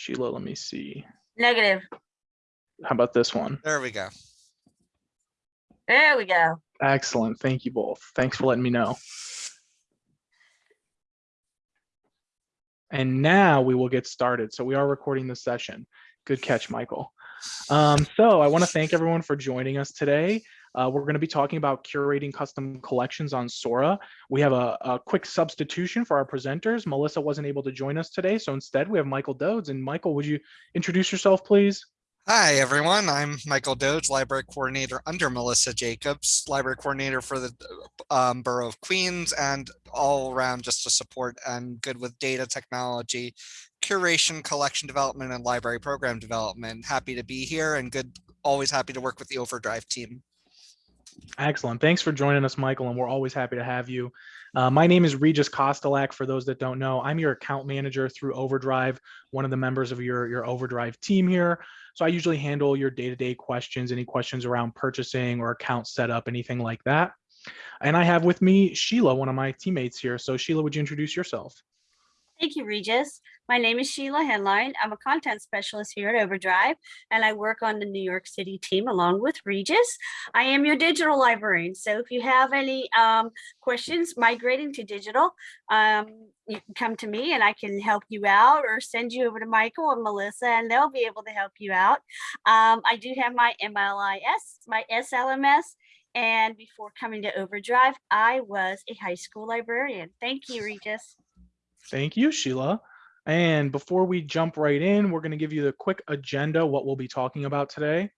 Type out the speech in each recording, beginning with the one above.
Sheila, let me see. Negative. How about this one? There we go. There we go. Excellent. Thank you both. Thanks for letting me know. And now we will get started. So we are recording the session. Good catch, Michael. Um, so I want to thank everyone for joining us today. Uh, we're going to be talking about curating custom collections on Sora. We have a, a, quick substitution for our presenters. Melissa wasn't able to join us today, so instead we have Michael Dodes. And Michael, would you introduce yourself, please? Hi, everyone. I'm Michael Dodes, Library Coordinator under Melissa Jacobs, Library Coordinator for the um, Borough of Queens, and all around just to support and good with data technology, curation, collection development, and library program development. Happy to be here and good, always happy to work with the Overdrive team. Excellent. Thanks for joining us, Michael, and we're always happy to have you. Uh, my name is Regis Kostelak. For those that don't know, I'm your account manager through Overdrive, one of the members of your, your Overdrive team here. So I usually handle your day-to-day -day questions, any questions around purchasing or account setup, anything like that. And I have with me Sheila, one of my teammates here. So Sheila, would you introduce yourself? Thank you, Regis. My name is Sheila Henline. I'm a content specialist here at Overdrive, and I work on the New York City team along with Regis. I am your digital librarian. So if you have any um, questions migrating to digital, um, you can come to me and I can help you out or send you over to Michael and Melissa and they'll be able to help you out. Um, I do have my MLIS, my SLMS, and before coming to Overdrive, I was a high school librarian. Thank you, Regis. Thank you, Sheila. And before we jump right in, we're going to give you the quick agenda, what we'll be talking about today.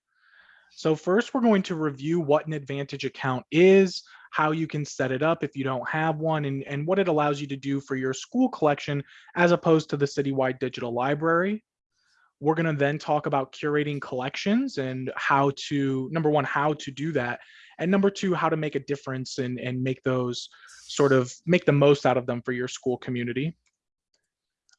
So first, we're going to review what an Advantage account is, how you can set it up if you don't have one, and, and what it allows you to do for your school collection as opposed to the citywide digital library. We're going to then talk about curating collections and how to, number one, how to do that. And number two, how to make a difference and, and make those sort of make the most out of them for your school community.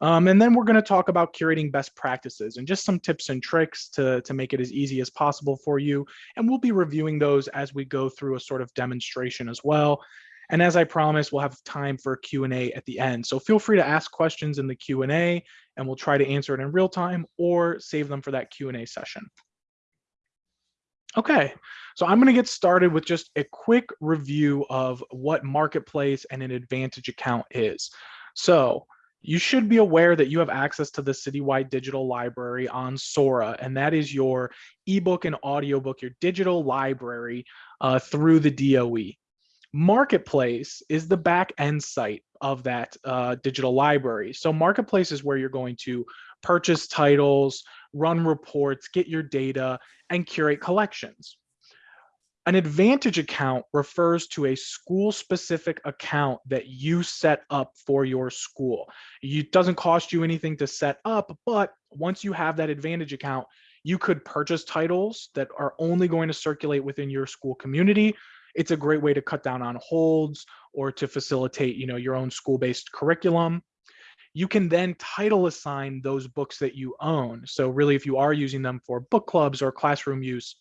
Um, and then we're going to talk about curating best practices and just some tips and tricks to, to make it as easy as possible for you. And we'll be reviewing those as we go through a sort of demonstration as well. And as I promised, we'll have time for Q&A at the end. So feel free to ask questions in the Q&A and we'll try to answer it in real time or save them for that Q&A session. Okay, so I'm going to get started with just a quick review of what Marketplace and an Advantage account is. So you should be aware that you have access to the Citywide Digital Library on Sora, and that is your ebook and audiobook, your digital library uh, through the DOE. Marketplace is the back end site of that uh, digital library. So Marketplace is where you're going to purchase titles, run reports, get your data, and curate collections. An Advantage account refers to a school-specific account that you set up for your school. It doesn't cost you anything to set up, but once you have that Advantage account, you could purchase titles that are only going to circulate within your school community. It's a great way to cut down on holds or to facilitate, you know, your own school-based curriculum. You can then title assign those books that you own. So really, if you are using them for book clubs or classroom use,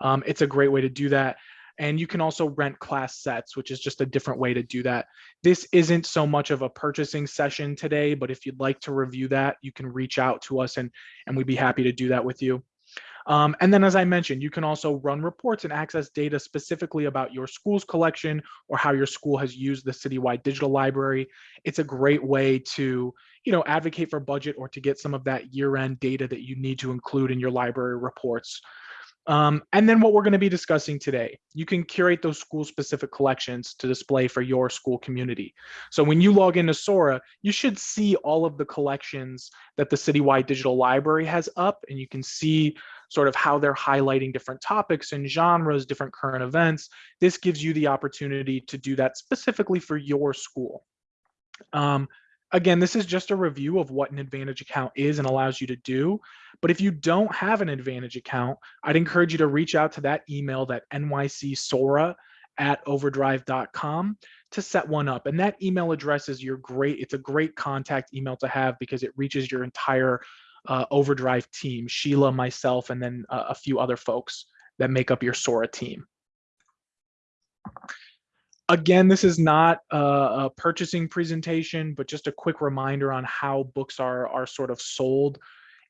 um, it's a great way to do that. And you can also rent class sets, which is just a different way to do that. This isn't so much of a purchasing session today, but if you'd like to review that, you can reach out to us and, and we'd be happy to do that with you. Um, and then, as I mentioned, you can also run reports and access data specifically about your school's collection or how your school has used the citywide digital library. It's a great way to, you know, advocate for budget or to get some of that year-end data that you need to include in your library reports. Um, and then what we're going to be discussing today, you can curate those school specific collections to display for your school community. So when you log into Sora, you should see all of the collections that the Citywide Digital Library has up and you can see sort of how they're highlighting different topics and genres, different current events. This gives you the opportunity to do that specifically for your school. Um, Again, this is just a review of what an Advantage account is and allows you to do. But if you don't have an Advantage account, I'd encourage you to reach out to that email, that nycsora at overdrive.com to set one up. And that email address is your great, it's a great contact email to have because it reaches your entire uh, Overdrive team, Sheila, myself, and then uh, a few other folks that make up your Sora team. Again, this is not a, a, purchasing presentation, but just a quick reminder on how books are, are sort of sold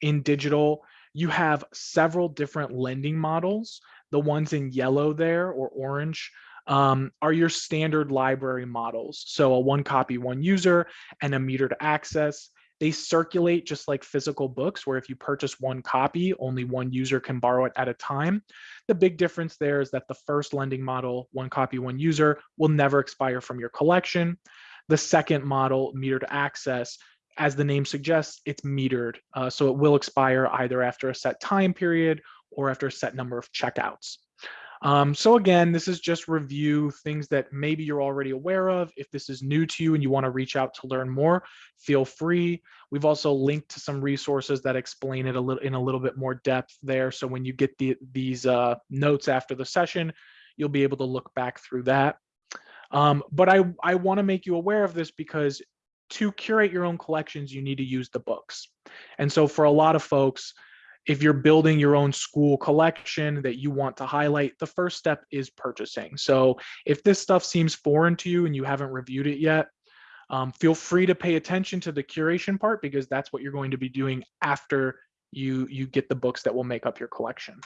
in digital, you have several different lending models. The ones in yellow there or orange um, are your standard library models. So a one copy, one user and a metered access. They circulate just like physical books, where if you purchase one copy, only one user can borrow it at a time. The big difference there is that the first lending model, one copy, one user, will never expire from your collection. The second model, metered access, as the name suggests, it's metered. Uh, so it will expire either after a set time period or after a set number of checkouts. Um, so again, this is just review things that maybe you're already aware of. If this is new to you and you want to reach out to learn more, feel free. We've also linked to some resources that explain it a little in a little bit more depth there. So when you get the, these uh, notes after the session, you'll be able to look back through that. Um, but I, I want to make you aware of this because to curate your own collections, you need to use the books. And so for a lot of folks, if you're building your own school collection that you want to highlight, the first step is purchasing. So if this stuff seems foreign to you and you haven't reviewed it yet, um, feel free to pay attention to the curation part because that's what you're going to be doing after you, you get the books that will make up your collection.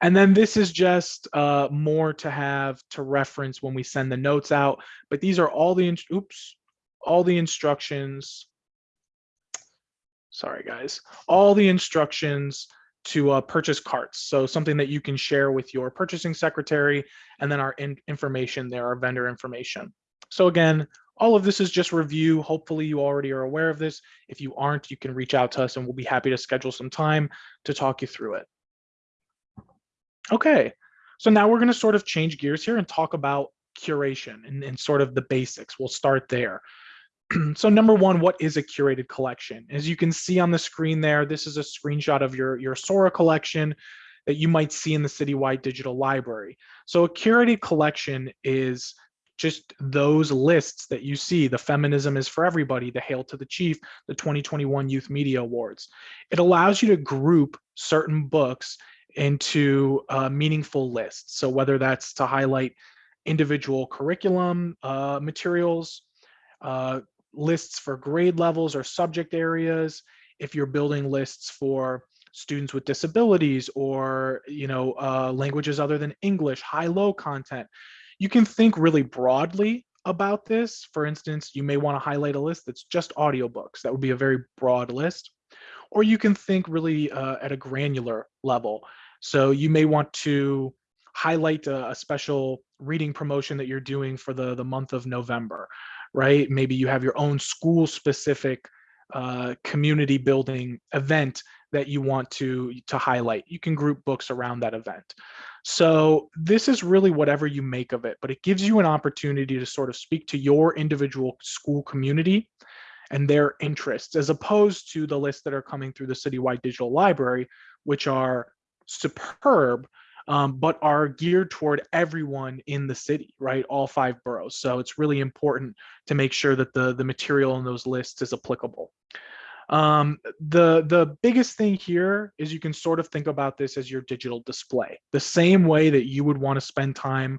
And then this is just uh, more to have to reference when we send the notes out, but these are all the, oops, all the instructions sorry guys, all the instructions to uh, purchase carts. So something that you can share with your purchasing secretary and then our in information there, our vendor information. So again, all of this is just review. Hopefully you already are aware of this. If you aren't, you can reach out to us and we'll be happy to schedule some time to talk you through it. Okay, so now we're gonna sort of change gears here and talk about curation and, and sort of the basics. We'll start there. so number one, what is a curated collection? As you can see on the screen there, this is a screenshot of your, your Sora collection that you might see in the Citywide Digital Library. So a curated collection is just those lists that you see. The Feminism is for Everybody, the Hail to the Chief, the 2021 Youth Media Awards. It allows you to group certain books into uh, meaningful lists. So whether that's to highlight individual curriculum uh, materials, uh, lists for grade levels or subject areas, if you're building lists for students with disabilities or you know uh, languages other than English, high-low content, you can think really broadly about this. For instance, you may want to highlight a list that's just audiobooks. That would be a very broad list. Or you can think really uh, at a granular level. So you may want to highlight a, a special reading promotion that you're doing for the, the month of November right? Maybe you have your own school specific uh, community building event that you want to to highlight. You can group books around that event. So this is really whatever you make of it, but it gives you an opportunity to sort of speak to your individual school community and their interests, as opposed to the lists that are coming through the Citywide Digital Library, which are superb, um, but are geared toward everyone in the city, right? All five boroughs. So it's really important to make sure that the, the material in those lists is applicable. Um, the, the biggest thing here is you can sort of think about this as your digital display. The same way that you would want to spend time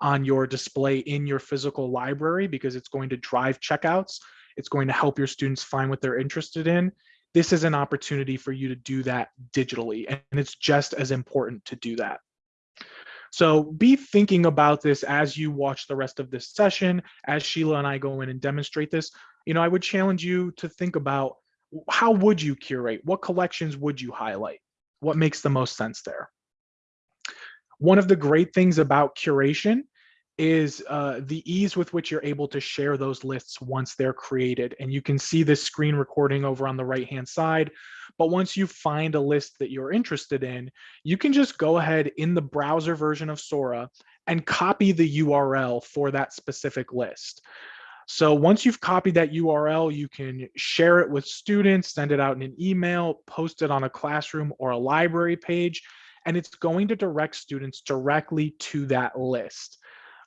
on your display in your physical library because it's going to drive checkouts. It's going to help your students find what they're interested in this is an opportunity for you to do that digitally and it's just as important to do that. So be thinking about this as you watch the rest of this session, as Sheila and I go in and demonstrate this. You know, I would challenge you to think about how would you curate? What collections would you highlight? What makes the most sense there? One of the great things about curation is uh, the ease with which you're able to share those lists once they're created. And you can see this screen recording over on the right-hand side. But once you find a list that you're interested in, you can just go ahead in the browser version of Sora and copy the URL for that specific list. So once you've copied that URL, you can share it with students, send it out in an email, post it on a classroom or a library page, and it's going to direct students directly to that list.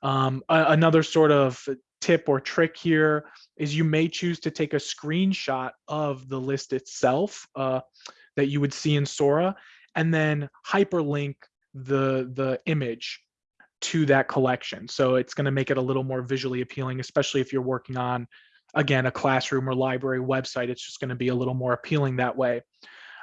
Um, a, another sort of tip or trick here is you may choose to take a screenshot of the list itself uh, that you would see in Sora and then hyperlink the, the image to that collection. So it's going to make it a little more visually appealing, especially if you're working on again, a classroom or library website. It's just going to be a little more appealing that way.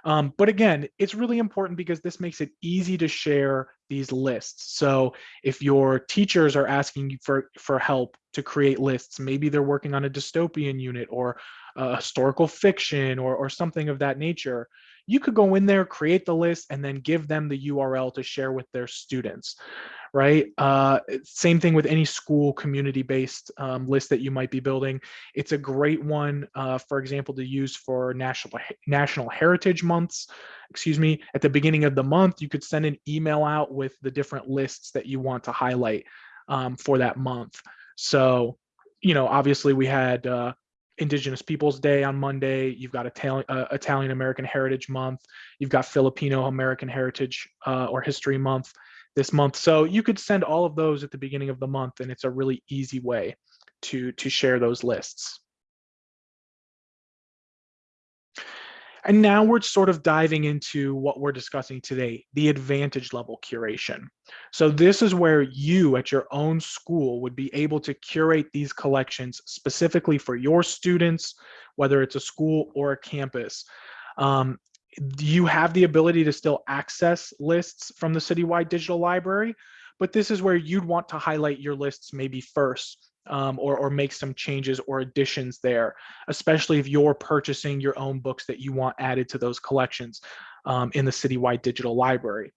Um, but again, it's really important because this makes it easy to share these lists. So if your teachers are asking you for, for help to create lists, maybe they're working on a dystopian unit or a historical fiction or, or something of that nature, you could go in there, create the list, and then give them the URL to share with their students right? Uh, same thing with any school community-based um, list that you might be building. It's a great one, uh, for example, to use for national national heritage months. Excuse me. At the beginning of the month, you could send an email out with the different lists that you want to highlight um, for that month. So, you know, obviously we had uh, Indigenous Peoples Day on Monday. You've got Italian, uh, Italian American Heritage Month. You've got Filipino American Heritage uh, or History Month this month. So you could send all of those at the beginning of the month and it's a really easy way to, to share those lists. And now we're sort of diving into what we're discussing today, the advantage level curation. So this is where you at your own school would be able to curate these collections specifically for your students, whether it's a school or a campus. Um, you have the ability to still access lists from the citywide digital library, but this is where you'd want to highlight your lists maybe first um, or, or make some changes or additions there, especially if you're purchasing your own books that you want added to those collections um, in the citywide digital library.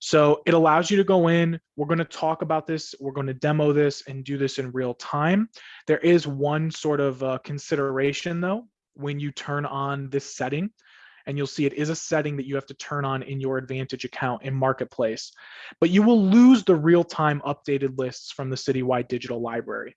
So it allows you to go in, we're gonna talk about this, we're gonna demo this and do this in real time. There is one sort of uh, consideration though, when you turn on this setting and you'll see it is a setting that you have to turn on in your Advantage account in Marketplace. But you will lose the real-time updated lists from the Citywide Digital Library.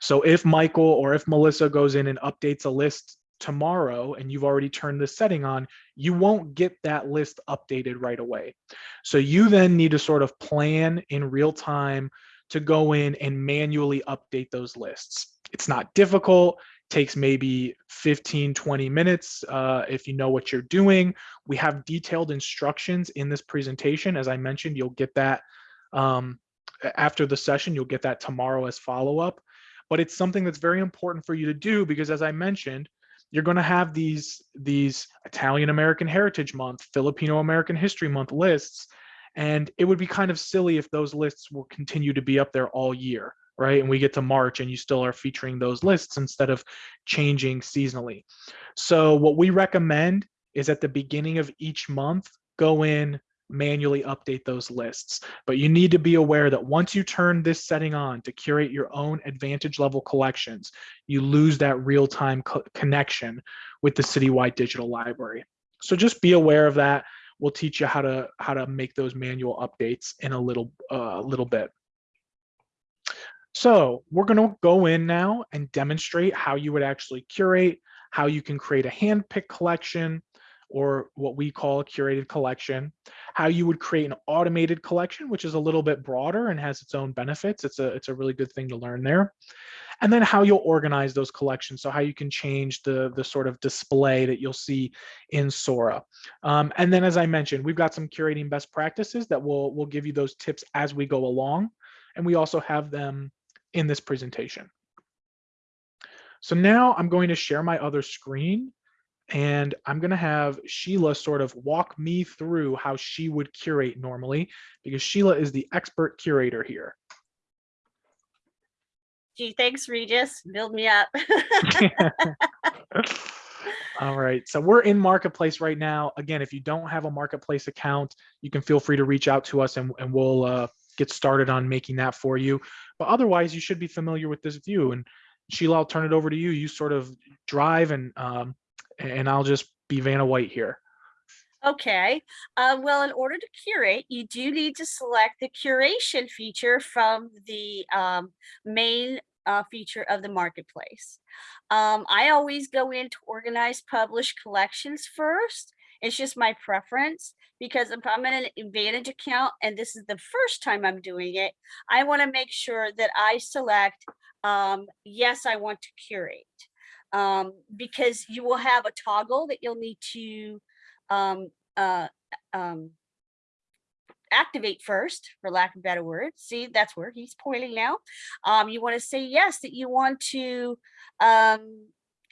So if Michael or if Melissa goes in and updates a list tomorrow and you've already turned this setting on, you won't get that list updated right away. So you then need to sort of plan in real time to go in and manually update those lists. It's not difficult takes maybe 15, 20 minutes uh, if you know what you're doing. We have detailed instructions in this presentation. As I mentioned, you'll get that um, after the session, you'll get that tomorrow as follow-up. But it's something that's very important for you to do because as I mentioned, you're going to have these, these Italian American Heritage Month, Filipino American History Month lists, and it would be kind of silly if those lists will continue to be up there all year right? And we get to March and you still are featuring those lists instead of changing seasonally. So what we recommend is at the beginning of each month, go in, manually update those lists. But you need to be aware that once you turn this setting on to curate your own advantage level collections, you lose that real-time co connection with the citywide digital library. So just be aware of that. We'll teach you how to how to make those manual updates in a little uh, little bit. So we're going to go in now and demonstrate how you would actually curate, how you can create a hand-picked collection or what we call a curated collection, how you would create an automated collection, which is a little bit broader and has its own benefits. It's a, it's a really good thing to learn there. And then how you'll organize those collections. So how you can change the, the sort of display that you'll see in Sora. Um, and then, as I mentioned, we've got some curating best practices that will will give you those tips as we go along. And we also have them in this presentation. So now I'm going to share my other screen and I'm going to have Sheila sort of walk me through how she would curate normally because Sheila is the expert curator here. Gee, thanks, Regis. Build me up. All right, so we're in Marketplace right now. Again, if you don't have a Marketplace account, you can feel free to reach out to us and, and we'll uh, get started on making that for you. But otherwise, you should be familiar with this view. And Sheila, I'll turn it over to you. You sort of drive and um, and I'll just be Vanna White here. Okay, uh, well, in order to curate, you do need to select the curation feature from the um, main uh, feature of the marketplace. Um, I always go in to organize published collections first. It's just my preference because if I'm in an Advantage account and this is the first time I'm doing it, I want to make sure that I select, um, yes, I want to curate. Um, because you will have a toggle that you'll need to um, uh, um, activate first, for lack of a better word. See, that's where he's pointing now. Um, you want to say yes, that you want to um,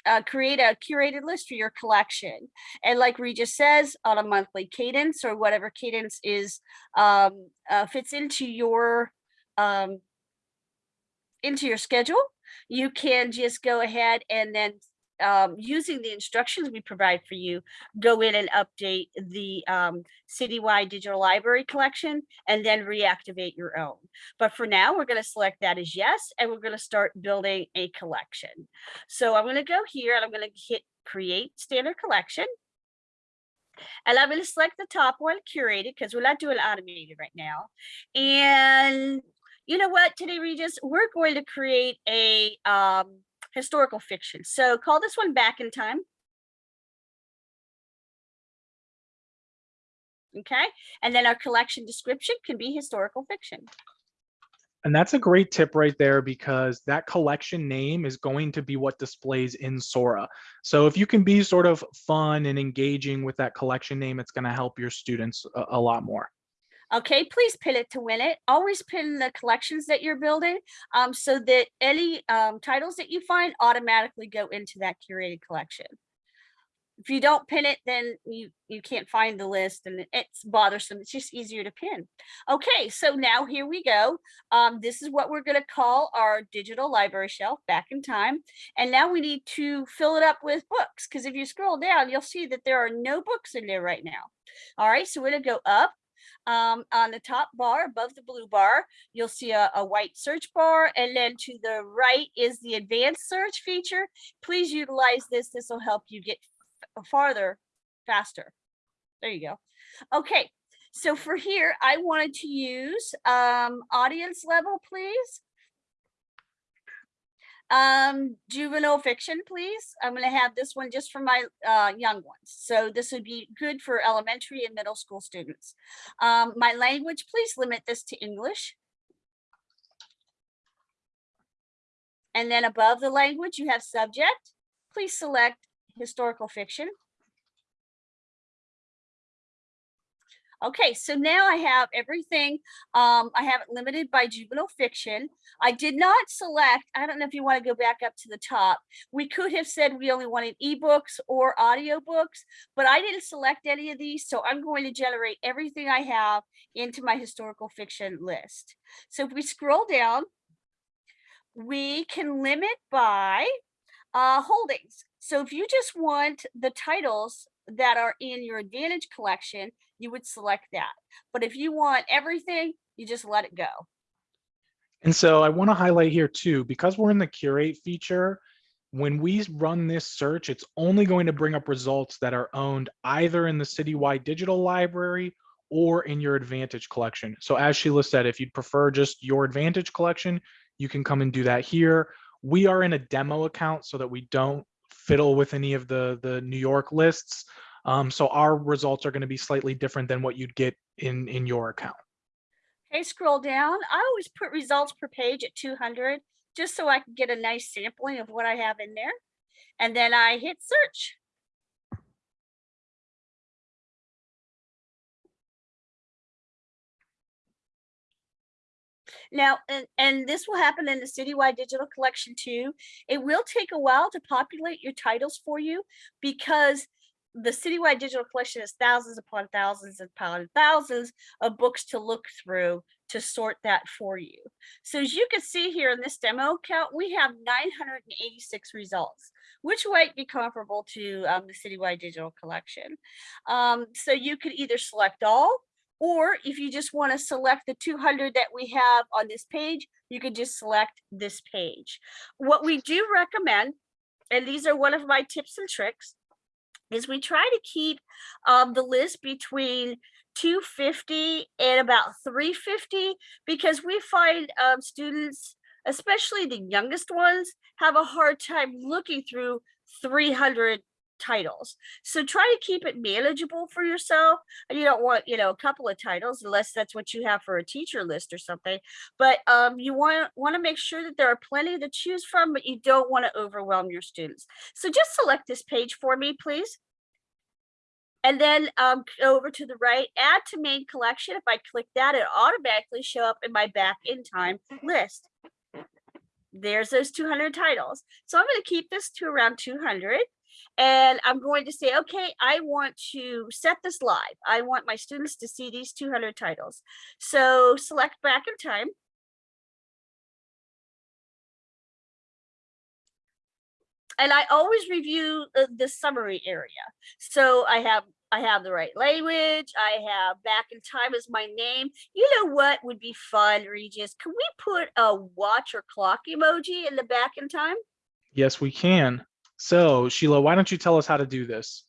uh, create a curated list for your collection. And like Regis says, on a monthly cadence or whatever cadence is um, uh, fits into your um, into your schedule, you can just go ahead and then um, using the instructions we provide for you, go in and update the um, citywide digital library collection and then reactivate your own. But for now, we're going to select that as yes, and we're going to start building a collection. So I'm going to go here and I'm going to hit create standard collection. And I'm going to select the top one, curated, because we're not doing automated right now. And you know what, today, Regis, we're going to create a um, historical fiction. So call this one back in time. Okay, and then our collection description can be historical fiction. And that's a great tip right there because that collection name is going to be what displays in Sora. So if you can be sort of fun and engaging with that collection name, it's going to help your students a, a lot more. Okay, please pin it to win it. Always pin the collections that you're building um, so that any um, titles that you find automatically go into that curated collection. If you don't pin it, then you, you can't find the list and it's bothersome. It's just easier to pin. Okay, so now here we go. Um, this is what we're gonna call our digital library shelf back in time. And now we need to fill it up with books because if you scroll down, you'll see that there are no books in there right now. All right, so we're gonna go up um, on the top bar above the blue bar, you'll see a, a, white search bar. And then to the right is the advanced search feature. Please utilize this. This will help you get farther faster. There you go. Okay. So for here, I wanted to use um, audience level, please. Um, juvenile fiction, please. I'm going to have this one just for my uh, young ones. So this would be good for elementary and middle school students. Um, my language, please limit this to English. And then above the language, you have subject. Please select historical fiction. Okay, so now I have everything. Um, I have it limited by juvenile fiction. I did not select, I don't know if you want to go back up to the top. We could have said we only wanted ebooks or audiobooks, but I didn't select any of these. So I'm going to generate everything I have into my historical fiction list. So if we scroll down, we can limit by uh, holdings. So if you just want the titles that are in your Advantage collection, you would select that. But if you want everything, you just let it go. And so I want to highlight here too, because we're in the curate feature, when we run this search, it's only going to bring up results that are owned either in the citywide digital library or in your Advantage collection. So as Sheila said, if you'd prefer just your Advantage collection, you can come and do that here. We are in a demo account so that we don't fiddle with any of the, the New York lists. Um, so our results are going to be slightly different than what you'd get in, in your account. Okay, scroll down. I always put results per page at 200 just so I can get a nice sampling of what I have in there. And then I hit search. Now, and, and this will happen in the citywide digital collection too. It will take a while to populate your titles for you because the citywide digital collection is thousands upon thousands upon thousands of books to look through to sort that for you. So as you can see here in this demo count, we have 986 results, which might be comparable to um, the citywide digital collection. Um, so you could either select all, or if you just want to select the 200 that we have on this page, you could just select this page. What we do recommend, and these are one of my tips and tricks, is we try to keep um, the list between 250 and about 350 because we find um, students, especially the youngest ones, have a hard time looking through 300 titles. So try to keep it manageable for yourself. And You don't want, you know, a couple of titles unless that's what you have for a teacher list or something. But um, you want, want to make sure that there are plenty to choose from, but you don't want to overwhelm your students. So just select this page for me, please. And then um, over to the right, add to main collection. If I click that, it automatically show up in my back in time list. There's those 200 titles. So I'm going to keep this to around 200. And I'm going to say, okay, I want to set this live. I want my students to see these 200 titles. So select back in time. And I always review the, the summary area. So I have I have the right language. I have back in time as my name. You know what would be fun, Regis? Can we put a watch or clock emoji in the back in time? Yes, we can. So Sheila, why don't you tell us how to do this?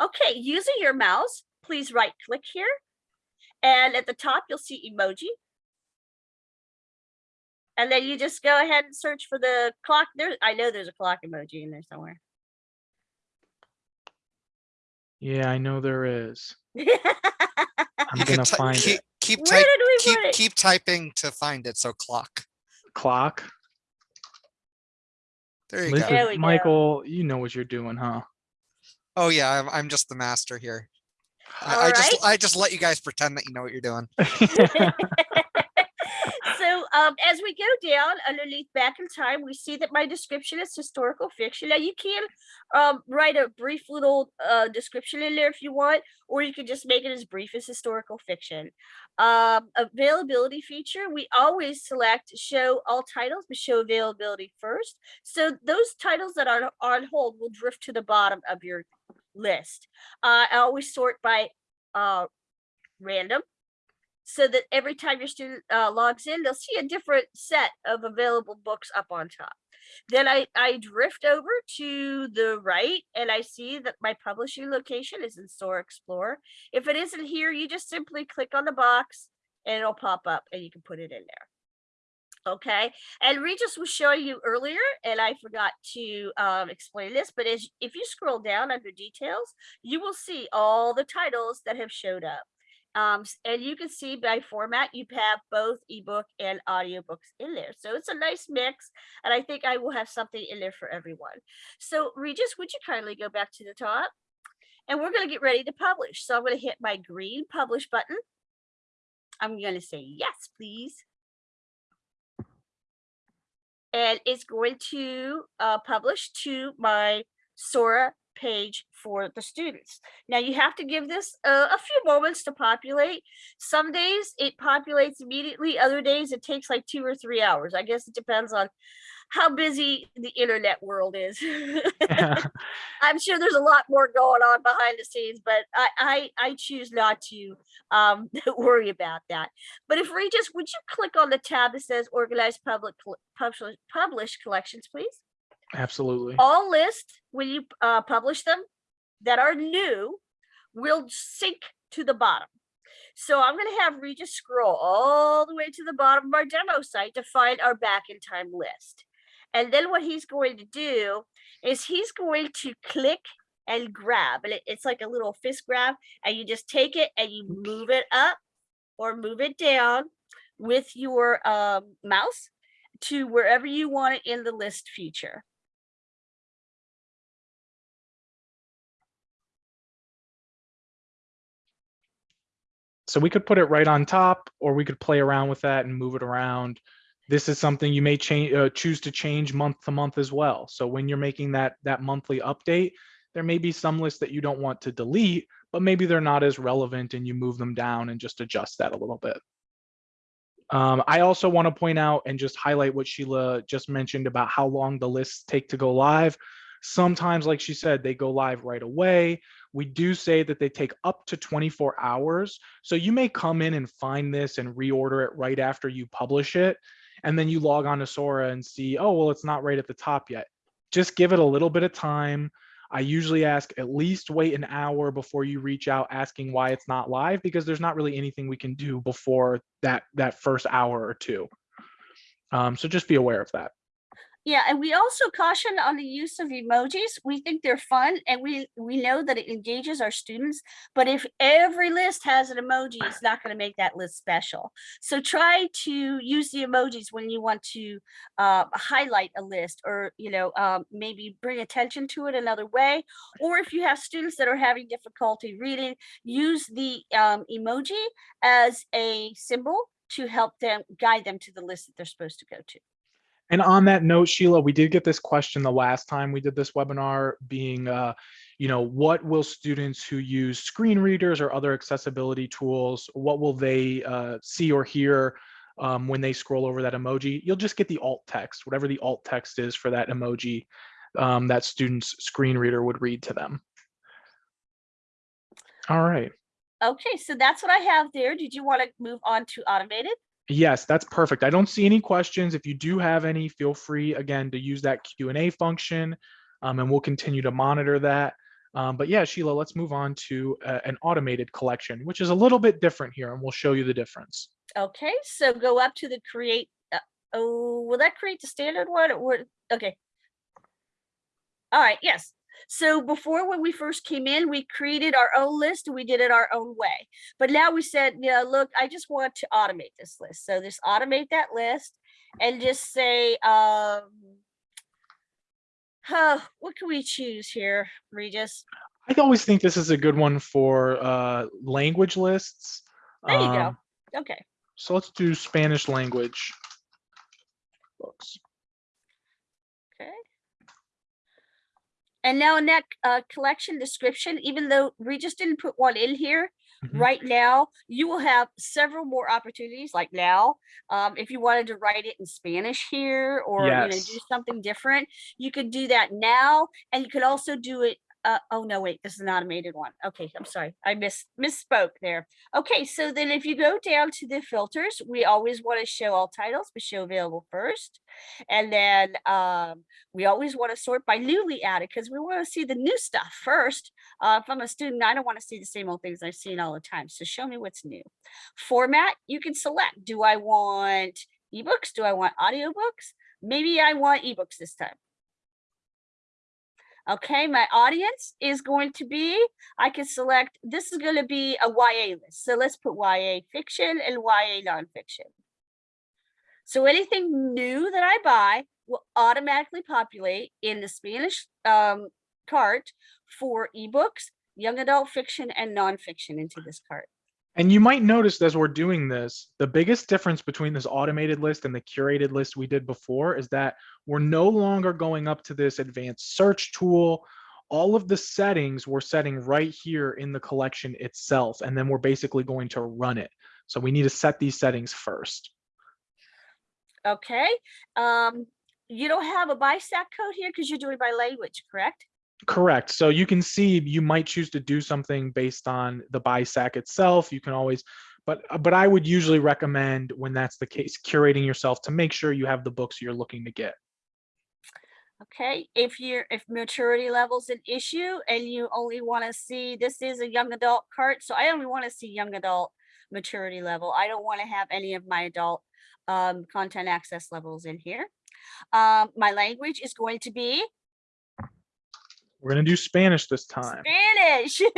Okay, using your mouse, please right click here. And at the top, you'll see emoji. And then you just go ahead and search for the clock. There, I know there's a clock emoji in there somewhere. Yeah, I know there is. I'm gonna find keep, it. keep, Where type, did we keep, put it? keep typing to find it. So clock. Clock. There you Listen, go. There we go. Michael, you know what you're doing, huh? Oh yeah, I'm, I'm just the master here. I, All I just. I just let you guys pretend that you know what you're doing. um, as we go down underneath back in time, we see that my description is historical fiction. Now you can um, write a brief little uh, description in there if you want, or you can just make it as brief as historical fiction. Um, availability feature, we always select show all titles, but show availability first. So those titles that are on hold will drift to the bottom of your list. Uh, I always sort by uh, random so that every time your student uh, logs in, they'll see a different set of available books up on top. Then I, I drift over to the right and I see that my publishing location is in Store Explorer. If it isn't here, you just simply click on the box and it'll pop up and you can put it in there. Okay, and Regis was showing you earlier, and I forgot to um, explain this, but as if you scroll down under details, you will see all the titles that have showed up. Um, and you can see by format, you have both ebook and audiobooks in there. So it's a nice mix. And I think I will have something in there for everyone. So Regis, would you kindly go back to the top? And we're going to get ready to publish. So I'm going to hit my green publish button. I'm going to say yes, please. And it's going to uh, publish to my Sora page for the students. Now you have to give this uh, a few moments to populate. Some days it populates immediately, other days it takes like two or three hours. I guess it depends on how busy the internet world is. I'm sure there's a lot more going on behind the scenes, but I I, I choose not to um, worry about that. But if Regis, would you click on the tab that says organized public publish, publish collections, please? Absolutely. all lists when you uh, publish them that are new will sync to the bottom. So I'm going to have Regis scroll all the way to the bottom of our demo site to find our back in time list. And then what he's going to do is he's going to click and grab, and it- it's like a little fist grab, and you just take it and you move it up or move it down with your um, mouse to wherever you want it in the list feature. So we could put it right on top, or we could play around with that and move it around. This is something you may change, uh, choose to change month to month as well. So when you're making that that monthly update, there may be some lists that you don't want to delete, but maybe they're not as relevant, and you move them down and just adjust that a little bit. Um, I also want to point out and just highlight what Sheila just mentioned about how long the lists take to go live. Sometimes, like she said, they go live right away. We do say that they take up to 24 hours. So you may come in and find this and reorder it right after you publish it. And then you log on to Sora and see, oh, well, it's not right at the top yet. Just give it a little bit of time. I usually ask at least wait an hour before you reach out asking why it's not live because there's not really anything we can do before that that first hour or two. Um, so just be aware of that. Yeah, and we also caution on the use of emojis. We think they're fun and we, we know that it engages our students. But if every list has an emoji, it's not going to make that list special. So try to use the emojis when you want to uh, highlight a list or, you know, um, maybe bring attention to it another way. Or if you have students that are having difficulty reading, use the um, emoji as a symbol to help them guide them to the list that they're supposed to go to. And on that note, Sheila, we did get this question the last time we did this webinar being, uh, you know, what will students who use screen readers or other accessibility tools, what will they uh, see or hear um, when they scroll over that emoji? You'll just get the alt text, whatever the alt text is for that emoji um, that student's screen reader would read to them. All right. Okay, so that's what I have there. Did you want to move on to automated? Yes, that's perfect. I don't see any questions. If you do have any, feel free again to use that Q and A function, um, and we'll continue to monitor that. Um, but yeah, Sheila, let's move on to uh, an automated collection, which is a little bit different here, and we'll show you the difference. Okay, so go up to the create. Uh, oh, will that create the standard one? Or okay. All right. Yes. So before when we first came in, we created our own list and we did it our own way. But now we said, yeah, look, I just want to automate this list. So just automate that list and just say, um, huh, what can we choose here, Regis? I always think this is a good one for uh, language lists. There you Um, go. Okay. So let's do Spanish language books. Okay. And now in that uh, collection description, even though Regis didn't put one in here, Mhm. right now, you will have several more opportunities like now. Um, if you wanted to write it in Spanish here or you know, do something different, you could do that now. And you could also do it. Uh, oh no, wait, this is an automated one. Okay, I'm sorry. I miss misspoke there. Okay, so then if you go down to the filters, we always want to show all titles, but show available first. And then um, we always want to sort by newly added because we want to see the new stuff first. Uh, if I'm a student, I don't want to see the same old things I've seen all the time. So show me what's new. Format, you can select. Do I want ebooks? Do I want audiobooks? Maybe I want ebooks this time. Okay, my audience is going to be, I can select, this is going to be a YA list. So let's put YA fiction and YA nonfiction. So anything new that I buy will automatically populate in the Spanish um, cart for ebooks, young adult fiction, and nonfiction into this cart. And you might notice as we're doing this, the biggest difference between this automated list and the curated list we did before is that we're no longer going up to this advanced search tool. All of the settings we're setting right here in the collection itself, and then we're basically going to run it. So we need to set these settings first. Okay. Um, you don't have a BISAC code here because you're doing by language, correct? Correct. So you can see you might choose to do something based on the BISAC itself. You can always, but but I would usually recommend when that's the case, curating yourself to make sure you have the books you're looking to get. Okay, if you're, if maturity level's an issue and you only want to see, this is a young adult cart, so I only want to see young adult maturity level. I don't want to have any of my adult um, content access levels in here. Um, my language is going to be We're gonna do Spanish this time. Spanish.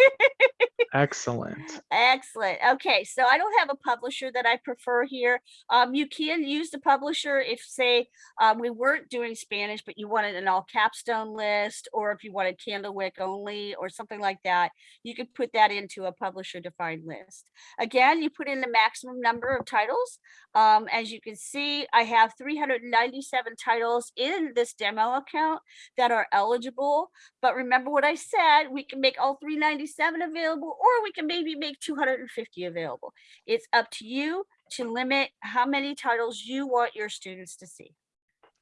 Excellent. Excellent. Okay, so I don't have a publisher that I prefer here. Um, you can use the publisher if, say, um, we weren't doing Spanish, but you wanted an all capstone list, or if you wanted Candlewick only, or something like that. You could put that into a publisher defined list. Again, you put in the maximum number of titles. Um, as you can see, I have 397 titles in this demo account that are eligible. But remember what I said, we can make all 397 available, or we can maybe make 250 available. It's up to you to limit how many titles you want your students to see.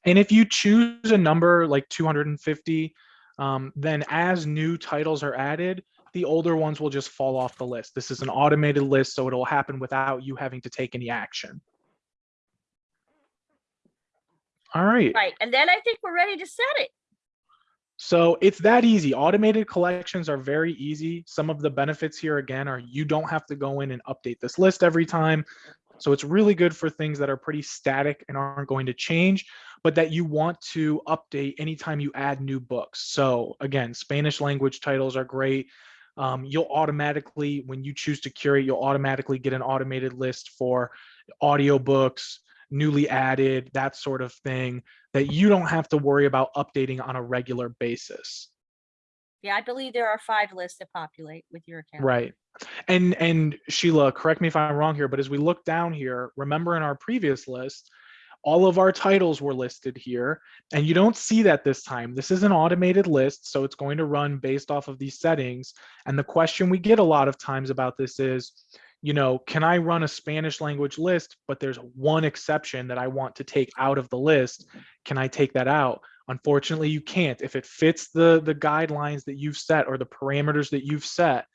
And if you choose a number like 250, um, then as new titles are added, the older ones will just fall off the list. This is an automated list, so it'll happen without you having to take any action. All right. Right, and then I think we're ready to set it. So it's that easy. Automated collections are very easy. Some of the benefits here again are you don't have to go in and update this list every time. So it's really good for things that are pretty static and aren't going to change. but that you want to update anytime you add new books. So again, Spanish language titles are great. Um, you'll automatically, when you choose to curate, you'll automatically get an automated list for audiobooks, newly added, that sort of thing that you don't have to worry about updating on a regular basis. Yeah, I believe there are five lists to populate with your account. Right. And and Sheila, correct me if I'm wrong here, but as we look down here, remember in our previous list, all of our titles were listed here, and you don't see that this time. This is an automated list, so it's going to run based off of these settings. And the question we get a lot of times about this is, you know, can I run a Spanish language list, but there's one exception that I want to take out of the list. Can I take that out? Unfortunately, you can't. If it fits the, the guidelines that you've set or the parameters that you've set,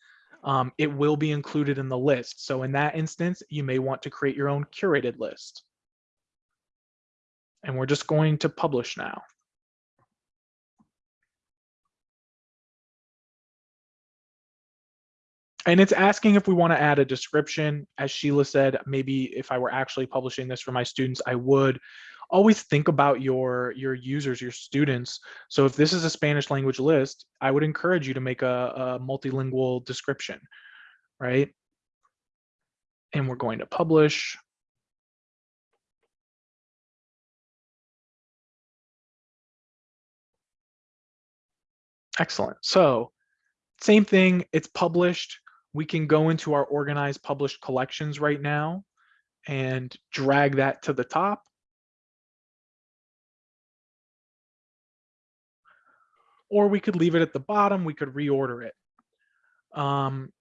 um, it will be included in the list. So in that instance, you may want to create your own curated list. And we're just going to publish now. And it's asking if we want to add a description. As Sheila said, maybe if I were actually publishing this for my students, I would always think about your your users, your students. So if this is a Spanish language list, I would encourage you to make a, a multilingual description, right? And we're going to publish. Excellent. So same thing, it's published. We can go into our organized published collections right now and drag that to the top. Or we could leave it at the bottom, we could reorder it. Um,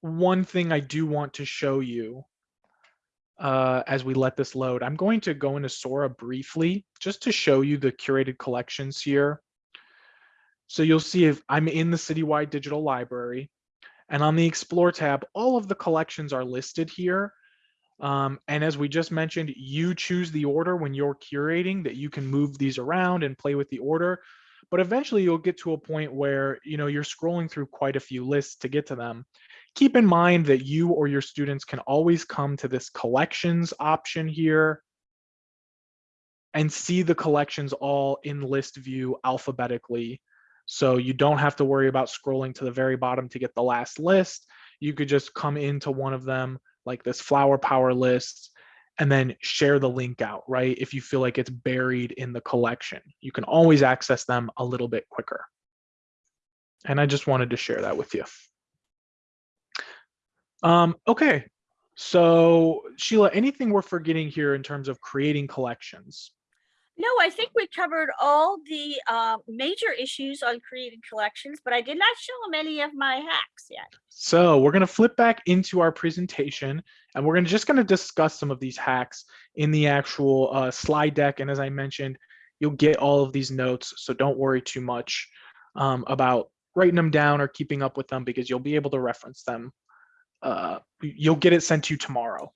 one thing I do want to show you uh, as we let this load, I'm going to go into Sora briefly just to show you the curated collections here. So you'll see if I'm in the citywide digital library and on the explore tab, all of the collections are listed here. Um, and as we just mentioned, you choose the order when you're curating that you can move these around and play with the order. But eventually you'll get to a point where, you know, you're scrolling through quite a few lists to get to them. Keep in mind that you or your students can always come to this collections option here and see the collections all in list view alphabetically so you don't have to worry about scrolling to the very bottom to get the last list. You could just come into one of them like this flower power list and then share the link out, right? If you feel like it's buried in the collection, you can always access them a little bit quicker. And I just wanted to share that with you. Um, okay, so Sheila, anything we're forgetting here in terms of creating collections? No, I think we covered all the uh, major issues on creating collections, but I did not show them any of my hacks yet. So we're going to flip back into our presentation and we're to just going to discuss some of these hacks in the actual uh, slide deck. And as I mentioned, you'll get all of these notes. So don't worry too much um, about writing them down or keeping up with them because you'll be able to reference them. Uh, you'll get it sent to you tomorrow.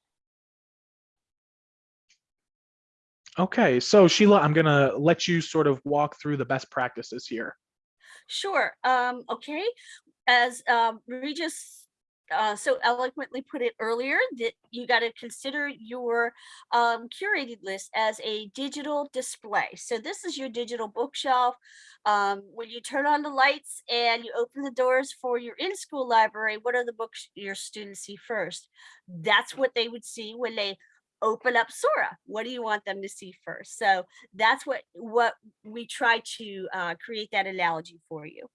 Okay, so Sheila, I'm gonna let you sort of walk through the best practices here. Sure. Um, okay. As um, Regis uh, so eloquently put it earlier, that you got to consider your um, curated list as a digital display. So this is your digital bookshelf. Um, when you turn on the lights and you open the doors for your in-school library, what are the books your students see first? That's what they would see when they open up Sora. What do you want them to see first? So that's what what we try to uh, create that analogy for you.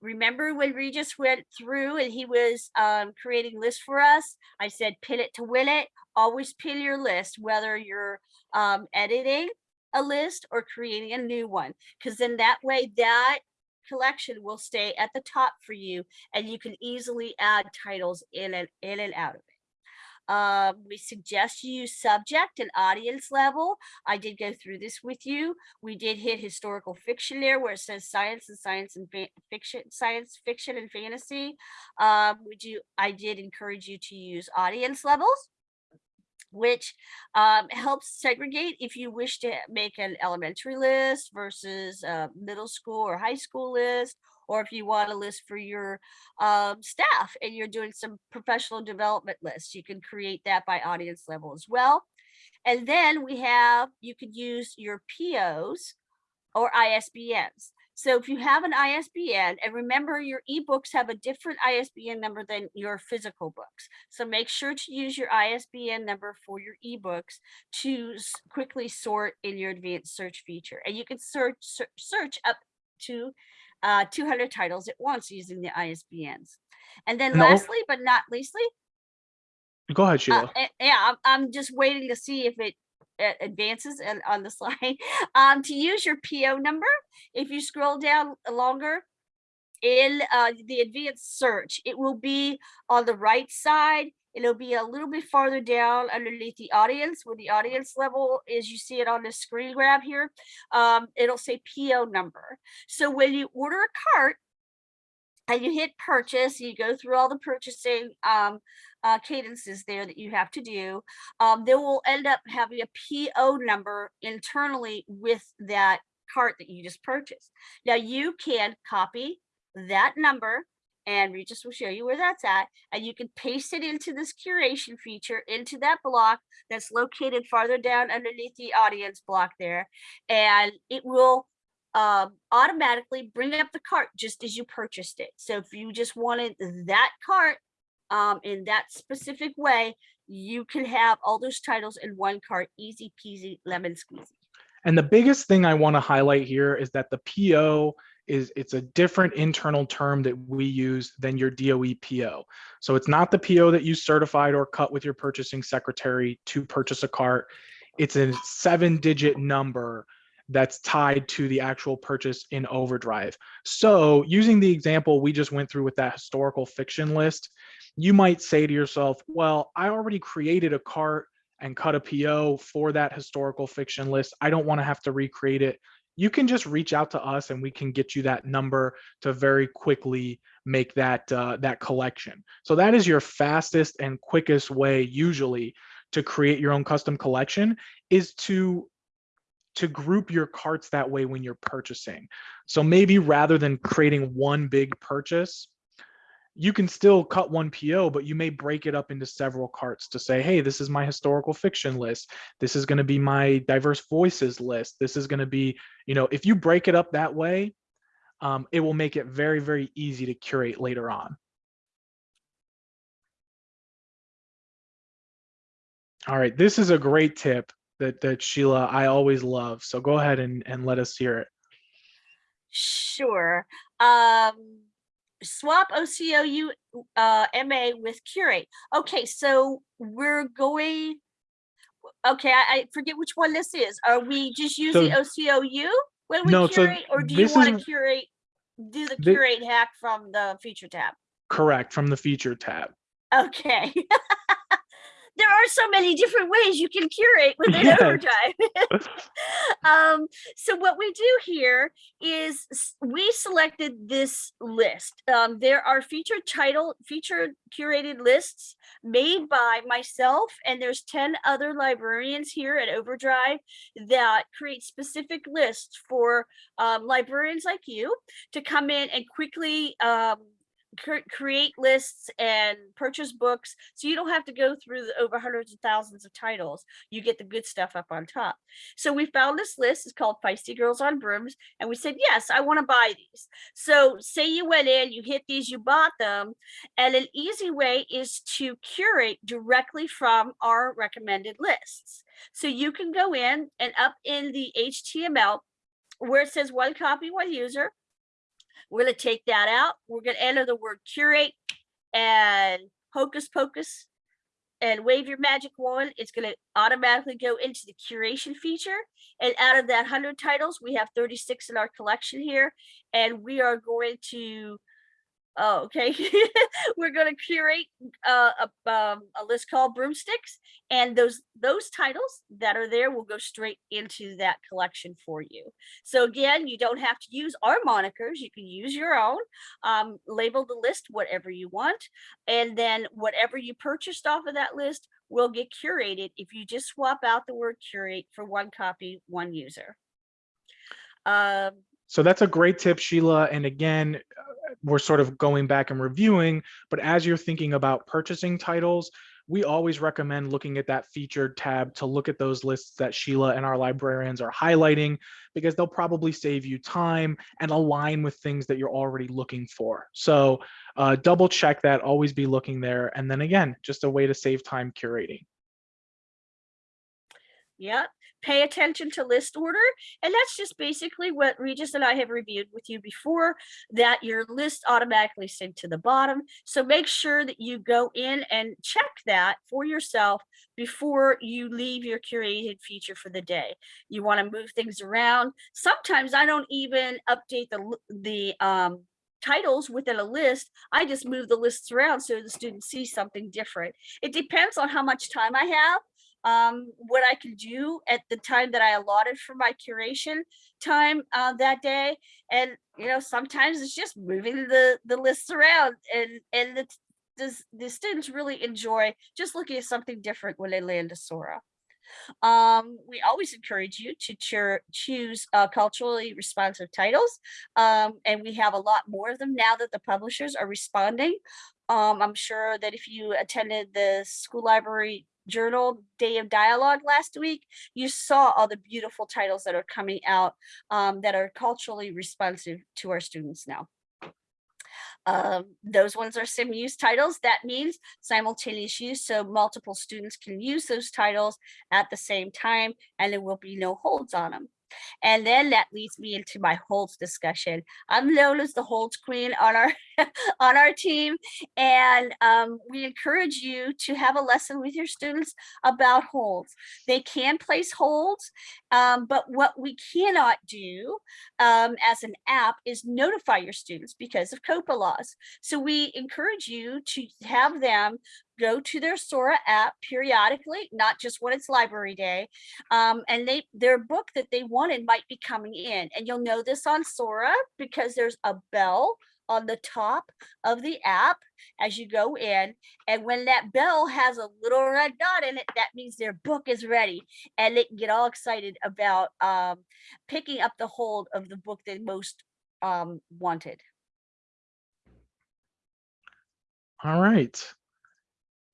Remember when Regis went through and he was um, creating lists for us? I said pin it to win it. Always pin your list, whether you're um, editing a list or creating a new one, because then that way that collection will stay at the top for you and you can easily add titles in and in and out of it. Um, we suggest you use subject and audience level. I did go through this with you. We did hit historical fiction there where it says science and science and fiction, science fiction and fantasy. Um, would you, I did encourage you to use audience levels which um, helps segregate if you wish to make an elementary list versus a middle school or high school list, or if you want a list for your um, staff and you're doing some professional development lists, you can create that by audience level as well. And then we have, you could use your POs or ISBNs. So if you have an ISBN, and remember your ebooks have a different ISBN number than your physical books. So make sure to use your ISBN number for your ebooks to quickly sort in your advanced search feature. And you can search search up to uh, 200 titles at once using the ISBNs. And then al- lastly, but not leastly, Go ahead, uh, Sheila. eh, yeah, I'm, I'm just waiting to see if it uh, advances and on the slide. Um, to use your PO number, if you scroll down longer in uh, the advanced search, it will be on the right side. It'll be a little bit farther down underneath the audience where the audience level is. You see it on the screen grab here. Um, it'll say PO number. So when you order a cart, and you hit purchase, you go through all the purchasing um, uh, cadences there that you have to do. Um, they will end up having a PO number internally with that cart that you just purchased. Now you can copy that number and Regis will show you where that's at. And you can paste it into this curation feature into that block that's located farther down underneath the audience block there. And it will um, automatically bring up the cart just as you purchased it. So if you just wanted that cart um, in that specific way, you can have all those titles in one cart, easy peasy, lemon squeezy. And the biggest thing I want to highlight here is that the PO is it's a different internal term that we use than your DOE PO. So it's not the PO that you certified or cut with your purchasing secretary to purchase a cart. It's a seven digit number that's tied to the actual purchase in overdrive. So using the example we just went through with that historical fiction list, you might say to yourself, well, I already created a cart and cut a PO for that historical fiction list. I don't want to have to recreate it. You can just reach out to us and we can get you that number to very quickly make that uh, that collection. So that is your fastest and quickest way usually to create your own custom collection is to to group your carts that way when you're purchasing. So maybe rather than creating one big purchase, you can still cut one PO, but you may break it up into several carts to say, hey, this is my historical fiction list. This is going to be my diverse voices list. This is going to be, you know, if you break it up that way, um, it will make it very, very easy to curate later on. All right, this is a great tip that, that Sheila, I always love. So go ahead and, and let us hear it. Sure. Um, swap OCOU uh, MA with Curate. Okay, so we're going. Okay, I, I forget which one this is. Are we just using OCOU when we No, so curate, or do you want to curate? Do the curate hack from the feature tab? Correct, from the feature tab. Okay. there are so many different ways you can curate within Yes. overdrive um so what we do here is we selected this list um there are featured title featured curated lists made by myself and there's 10 other librarians here at overdrive that create specific lists for um, librarians like you to come in and quickly um create lists and purchase books so you don't have to go through the over hundreds of thousands of titles. You get the good stuff up on top. So we found this list it's called feisty girls on brooms and we said yes i want to buy these. So say you went in you hit these you bought them and an easy way is to curate directly from our recommended lists. So you can go in and up in the html where it says one copy one user we're gonna take that out. We're gonna enter the word curate and hocus pocus and wave your magic wand. It's gonna automatically go into the curation feature. And out of that hundred titles, we have thirty-six in our collection here. And we are going to, oh, okay. We're gonna curate uh, a, um, a list called broomsticks. And those, those titles that are there will go straight into that collection for you. So again, you don't have to use our monikers. You can use your own. Um, label the list whatever you want, and then whatever you purchased off of that list will get curated if you just swap out the word curate for one copy, one user. Um, So that's a great tip, Sheila. And again, uh, we're sort of going back and reviewing, but as you're thinking about purchasing titles, we always recommend looking at that featured tab to look at those lists that Sheila and our librarians are highlighting because they'll probably save you time and align with things that you're already looking for. So uh, double check that, always be looking there. And then again, just a way to save time curating. Yeah, pay attention to list order. And that's just basically what Regis and I have reviewed with you before, that your list automatically synced to the bottom. So make sure that you go in and check that for yourself before you leave your curated feature for the day. You want to move things around. Sometimes I don't even update the, the um, titles within a list, I just move the lists around so the students see something different. It depends on how much time I have um, what I can do at the time that I allotted for my curation time uh, that day. And you know, sometimes it's just moving the the lists around, and and the the, the students really enjoy just looking at something different when they land a Sora. Um, we always encourage you to choo- choose uh, culturally responsive titles, um, and we have a lot more of them now that the publishers are responding. Um, I'm sure that if you attended the school library journal day of dialogue last week you saw all the beautiful titles that are coming out um, that are culturally responsive to our students now. Um, those ones are sim use titles. That means simultaneous use so multiple students can use those titles at the same time and there will be no holds on them and then that leads me into my holds discussion. I'm known as the holds queen on our on our team, and um, we encourage you to have a lesson with your students about holds. They can place holds, um, but what we cannot do um, as an app is notify your students because of COPPA laws. So we encourage you to have them go to their Sora app periodically, not just when it's library day. Um, and they their book that they wanted might be coming in. And you'll know this on Sora because there's a bell on the top of the app as you go in. And when that bell has a little red dot in it, that means their book is ready. And they can get all excited about um, picking up the hold of the book they most um, wanted. All right.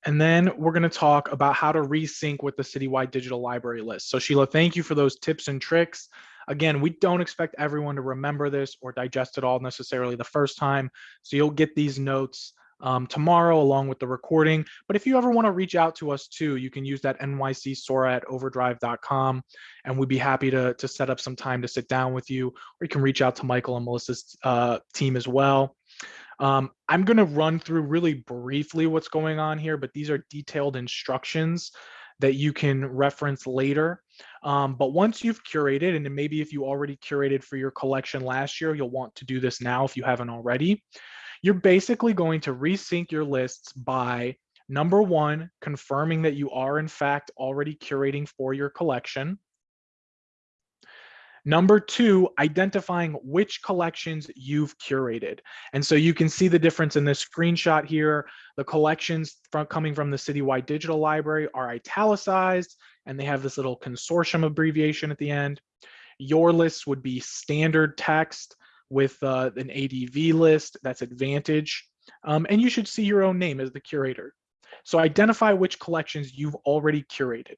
And then we're going to talk about how to resync with the citywide digital library list. So Sheila, thank you for those tips and tricks. Again, we don't expect everyone to remember this or digest it all necessarily the first time. So you'll get these notes um, tomorrow along with the recording. But if you ever want to reach out to us too, you can use that NYC Sora at overdrive.com and we'd be happy to, to set up some time to sit down with you. Or you can reach out to Michael and Melissa's uh, team as well. Um, I'm going to run through really briefly what's going on here, but these are detailed instructions that you can reference later. Um, but once you've curated, and maybe if you already curated for your collection last year, you'll want to do this now if you haven't already. You're basically going to resync your lists by number one, confirming that you are in fact already curating for your collection. Number two, identifying which collections you've curated. And so you can see the difference in this screenshot here. The collections from coming from the Citywide Digital Library are italicized and they have this little consortium abbreviation at the end. Your list would be standard text with uh, an ADV list, that's Advantage. Um, and you should see your own name as the curator. So identify which collections you've already curated.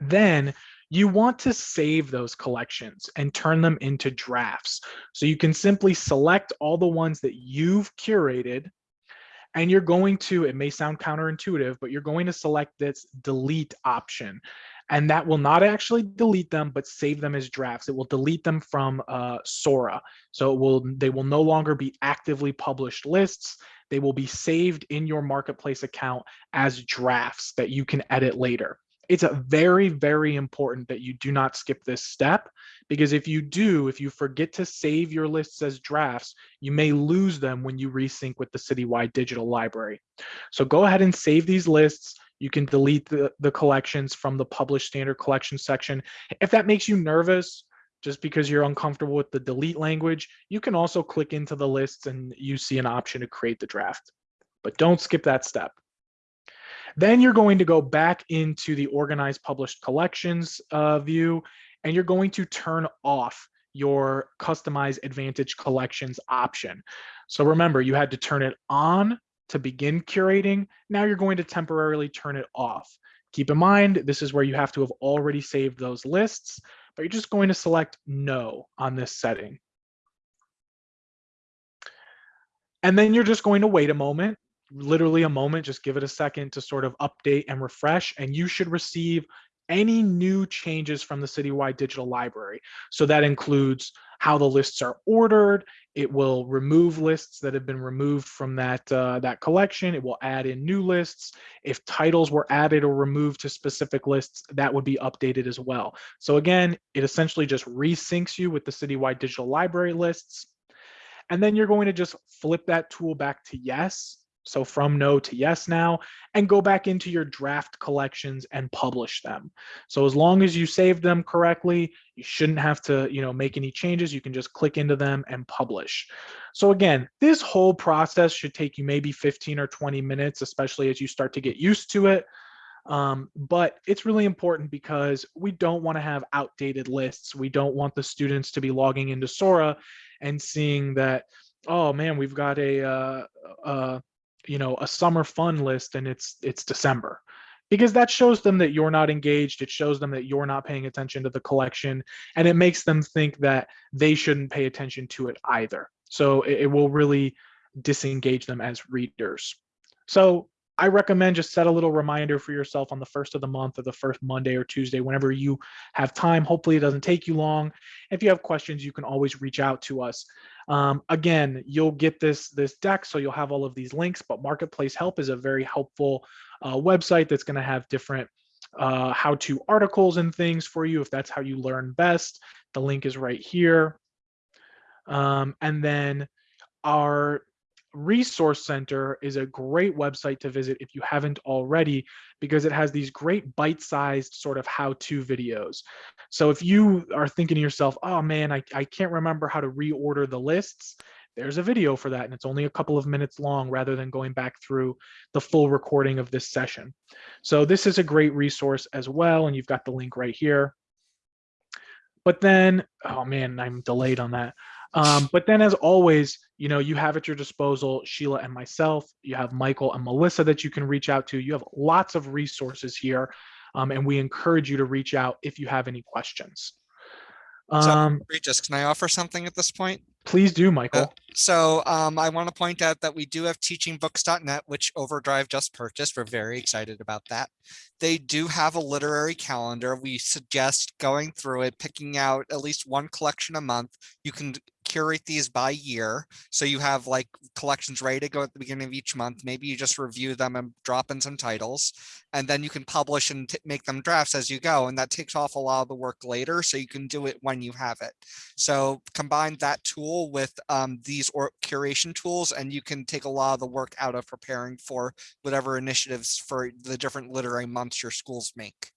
Then you want to save those collections and turn them into drafts. So you can simply select all the ones that you've curated and you're going to, it may sound counterintuitive, but you're going to select this delete option. And that will not actually delete them, but save them as drafts. It will delete them from uh, Sora. So it will, they will no longer be actively published lists. They will be saved in your marketplace account as drafts that you can edit later it's a very, very important that you do not skip this step because if you do, if you forget to save your lists as drafts, you may lose them when you resync with the citywide digital library. So go ahead and save these lists. You can delete the, the collections from the published standard collection section. If that makes you nervous, just because you're uncomfortable with the delete language, you can also click into the lists and you see an option to create the draft. But don't skip that step. Then you're going to go back into the organized published collections uh, view, and you're going to turn off your customize advantage collections option. So remember, you had to turn it on to begin curating, now you're going to temporarily turn it off. Keep in mind, this is where you have to have already saved those lists, but you're just going to select no on this setting. And then you're just going to wait a moment, literally a moment, just give it a second to sort of update and refresh, and you should receive any new changes from the Citywide Digital Library. So that includes how the lists are ordered. It will remove lists that have been removed from that, uh, that collection. It will add in new lists. If titles were added or removed to specific lists, that would be updated as well. So again, it essentially just resyncs you with the Citywide Digital Library lists. And then you're going to just flip that tool back to yes so from no to yes now, and go back into your draft collections and publish them. So as long as you save them correctly, you shouldn't have to, you know, make any changes. You can just click into them and publish. So again, this whole process should take you maybe 15 or 20 minutes, especially as you start to get used to it. Um, but it's really important because we don't want to have outdated lists. We don't want the students to be logging into Sora and seeing that, oh man, we've got a, uh, uh, you know a summer fun list and it's it's december because that shows them that you're not engaged it shows them that you're not paying attention to the collection and it makes them think that they shouldn't pay attention to it either so it, it will really disengage them as readers so I recommend just set a little reminder for yourself on the first of the month or the first Monday or Tuesday, whenever you have time. Hopefully it doesn't take you long. If you have questions, you can always reach out to us. Um, again, you'll get this, this deck, so you'll have all of these links, but Marketplace Help is a very helpful uh, website that's gonna have different uh, how-to articles and things for you if that's how you learn best. The link is right here. Um, and then our Resource Center is a great website to visit if you haven't already, because it has these great bite-sized sort of how-to videos. So if you are thinking to yourself, oh man, I, I can't remember how to reorder the lists, there's a video for that and it's only a couple of minutes long rather than going back through the full recording of this session. So this is a great resource as well, and you've got the link right here. But then, oh man, I'm delayed on that. Um, but then as always, you know, you have at your disposal Sheila and myself, you have Michael and Melissa that you can reach out to. You have lots of resources here. Um, and we encourage you to reach out if you have any questions. Um, so, Regis, can I offer something at this point? Please do, Michael. Uh, so um, I want to point out that we do have teachingbooks.net, which Overdrive just purchased. We're very excited about that. They do have a literary calendar. We suggest going through it, picking out at least one collection a month. You can curate these by year. So you have like collections ready to go at the beginning of each month. Maybe you just review them and drop in some titles and then you can publish and make them drafts as you go. And that takes off a lot of the work later. So you can do it when you have it. So combine that tool with um, these or curation tools and you can take a lot of the work out of preparing for whatever initiatives for the different literary months your schools make.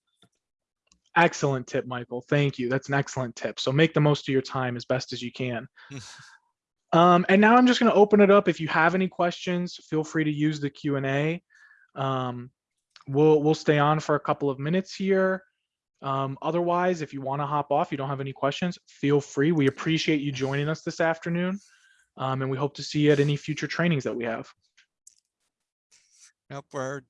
Excellent tip, Michael. Thank you. That's an excellent tip. So make the most of your time as best as you can. um, and now I'm just going to open it up. If you have any questions, feel free to use the Q&A. Um, we'll, we'll stay on for a couple of minutes here. Um, otherwise, if you want to hop off, you don't have any questions, feel free. We appreciate you joining us this afternoon. Um, and we hope to see you at any future trainings that we have. Nope, we're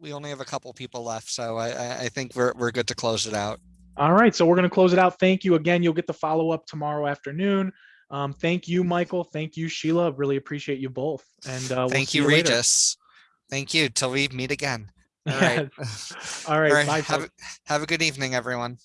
we only have a couple people left, so I I think we're we're good to close it out. All right, so we're going to close it out. Thank you again. You'll get the follow up tomorrow afternoon. Um, thank you, Michael. Thank you, Sheila. Really appreciate you both. And uh, we'll thank you, you Regis. Thank you. Till we meet again. All right. All right. All right. Bye. Have, have a good evening, everyone.